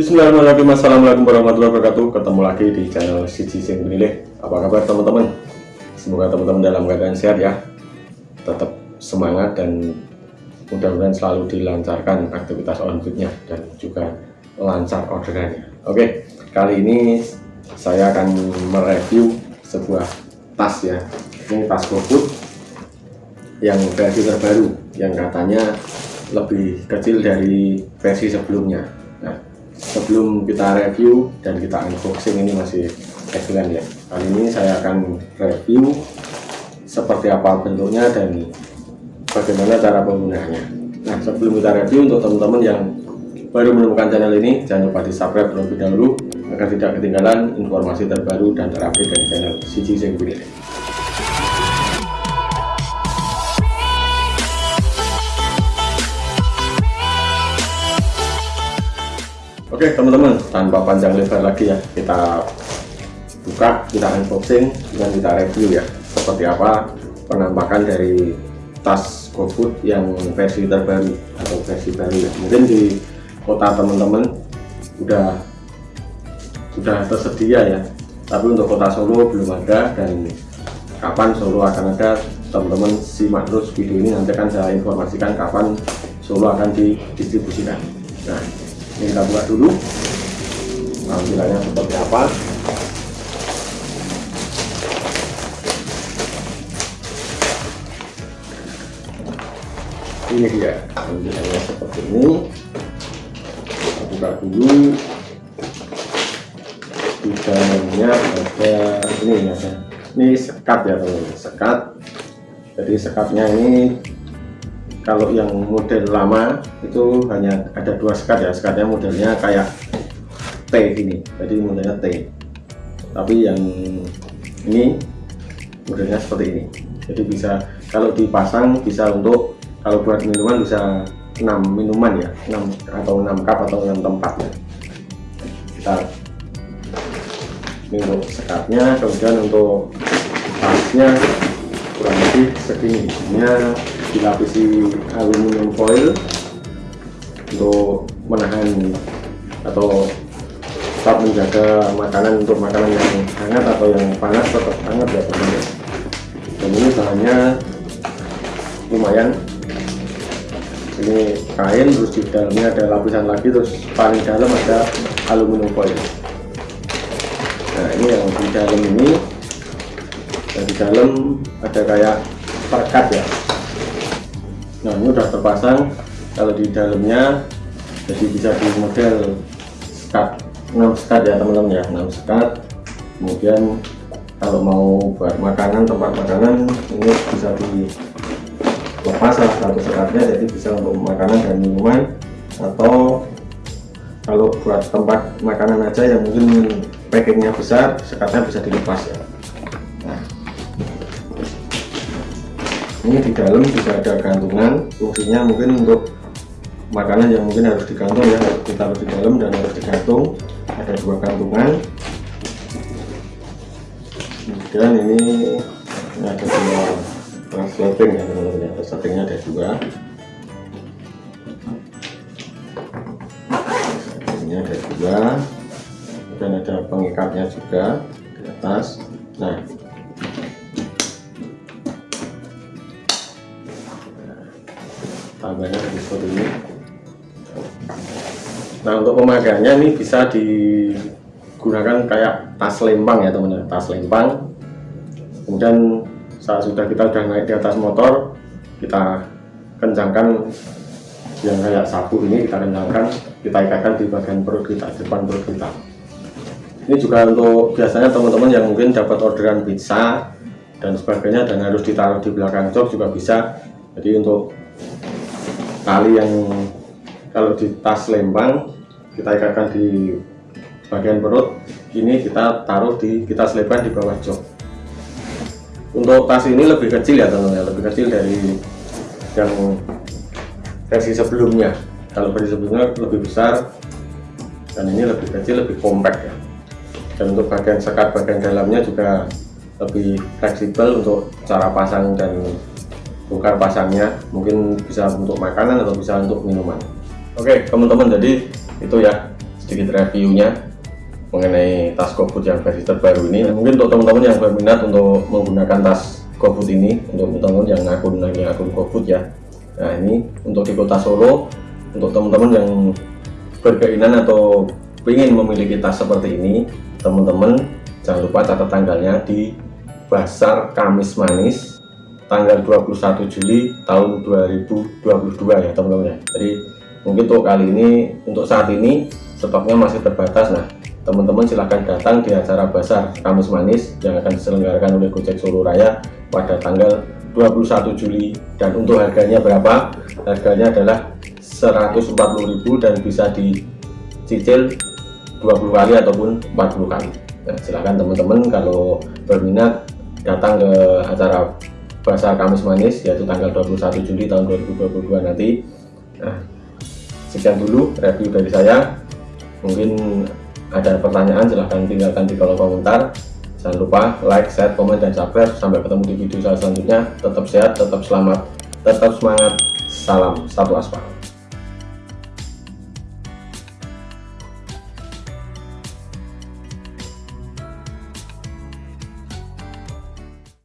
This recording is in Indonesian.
Bismillahirrahmanirrahim. Assalamualaikum warahmatullahi wabarakatuh. Ketemu lagi di channel Siji Sing Penilih. Apa kabar teman-teman? Semoga teman-teman dalam keadaan sehat ya. Tetap semangat dan Mudah-mudahan selalu dilancarkan aktivitas onfitnya Dan juga lancar orderannya. Oke kali ini Saya akan mereview Sebuah tas ya. Ini tas GoFood Yang versi terbaru Yang katanya lebih kecil dari versi sebelumnya sebelum kita review dan kita unboxing ini masih excellent ya. Kali ini saya akan review seperti apa bentuknya dan bagaimana cara penggunaannya. Nah sebelum kita review untuk teman-teman yang baru menemukan channel ini jangan lupa di subscribe terlebih dahulu agar tidak ketinggalan informasi terbaru dan terupdate dari channel Siji Sing Oke teman-teman tanpa panjang lebar lagi ya kita buka kita unboxing dan kita review ya seperti apa penampakan dari tas GoFood yang versi terbaru atau versi baru ya. Mungkin di kota teman-teman udah sudah tersedia ya tapi untuk kota Solo belum ada dan kapan Solo akan ada teman-teman simak terus video ini nanti akan saya informasikan kapan Solo akan didistribusikan. Nah ini kita buka dulu. Tampilannya seperti apa? Ini dia. Tampilannya seperti ini. Kita buka dulu. Di dalamnya ada ini ini sekat ya teman-teman. Sekat. Jadi sekatnya ini kalau yang model lama itu hanya ada dua sekat ya. Sekatnya modelnya kayak T ini. Jadi modelnya T. Tapi yang ini modelnya seperti ini. Jadi bisa kalau dipasang bisa untuk kalau buat minuman bisa 6 minuman ya. 6 atau 6 cup atau 6 tempat ya. Kita ini untuk sekatnya kemudian untuk tasnya kurang lebih segini dilapisi aluminium foil untuk menahan atau tetap menjaga makanan untuk makanan yang hangat atau yang panas tetap hangat ya teman-teman. Dan ini bahannya lumayan. Ini kain terus di dalamnya ada lapisan lagi terus paling dalam ada aluminium foil. Nah ini yang di dalam ini. Dan di dalam ada kayak perekat ya nah ini udah terpasang kalau di dalamnya jadi bisa di model skat 6 skat ya teman-teman ya. 6 skat. Kemudian kalau mau buat makanan tempat makanan ini bisa dilepas salah satu sekatnya jadi bisa untuk makanan dan minuman. Atau kalau buat tempat makanan aja yang mungkin packingnya besar sekatnya bisa dilepas ya ini di dalam juga ada gantungan. Fungsinya mungkin untuk makanan yang mungkin harus digantung ya. Harus di dalam dan harus digantung. Ada dua gantungan. Kemudian ini, ini ada dua translating ya teman-teman ya. Translatingnya ada dua. Ini ada dua. Dan ada pengikatnya juga di atas. Nah seperti ini. Nah untuk pemakaiannya ini bisa digunakan kayak tas lempang ya teman-teman. Tas lempang. Kemudian saat sudah kita sudah naik di atas motor kita kencangkan yang kayak sapu ini kita kencangkan kita ikatkan di bagian perut kita depan perut kita. Ini juga untuk biasanya teman-teman yang mungkin dapat orderan pizza dan sebagainya dan harus ditaruh di belakang jok juga bisa. Jadi untuk tali yang kalau di tas lempang kita ikatkan di bagian perut ini kita taruh di kita selipkan di bawah jok. Untuk tas ini lebih kecil ya teman-teman lebih kecil dari yang versi sebelumnya. Kalau versi sebelumnya lebih besar dan ini lebih kecil lebih kompak ya. Dan untuk bagian sekat bagian dalamnya juga lebih fleksibel untuk cara pasang dan bongkar pasangnya mungkin bisa untuk makanan atau bisa untuk minuman. Oke teman-teman jadi itu ya sedikit reviewnya mengenai tas GoFood yang versi terbaru ini. Mungkin untuk teman-teman yang berminat untuk menggunakan tas GoFood ini untuk teman-teman yang akun lagi akun GoFood ya. Nah ini untuk di kota Solo untuk teman-teman yang berkeinginan atau ingin memiliki tas seperti ini teman-teman jangan lupa catat tanggalnya di Pasar Kamis Manis tanggal 21 Juli tahun 2022 ya teman-teman ya. Jadi mungkin untuk kali ini untuk saat ini stoknya masih terbatas. Nah teman-teman silahkan datang di acara Basar Kamis Manis yang akan diselenggarakan oleh Gojek Solo Raya pada tanggal 21 Juli. Dan untuk harganya berapa? Harganya adalah 140.000 dan bisa dicicil 20 kali ataupun 40 kali. Nah, silahkan teman-teman kalau berminat datang ke acara Pasar Kamis Manis yaitu tanggal 21 Juli tahun 2022 nanti. Nah sekian dulu review dari saya. Mungkin ada pertanyaan silahkan tinggalkan di kolom komentar. Jangan lupa like, share, komen, dan subscribe. Sampai ketemu di video saya selanjutnya. Tetap sehat, tetap selamat tetap semangat. Salam satu aspal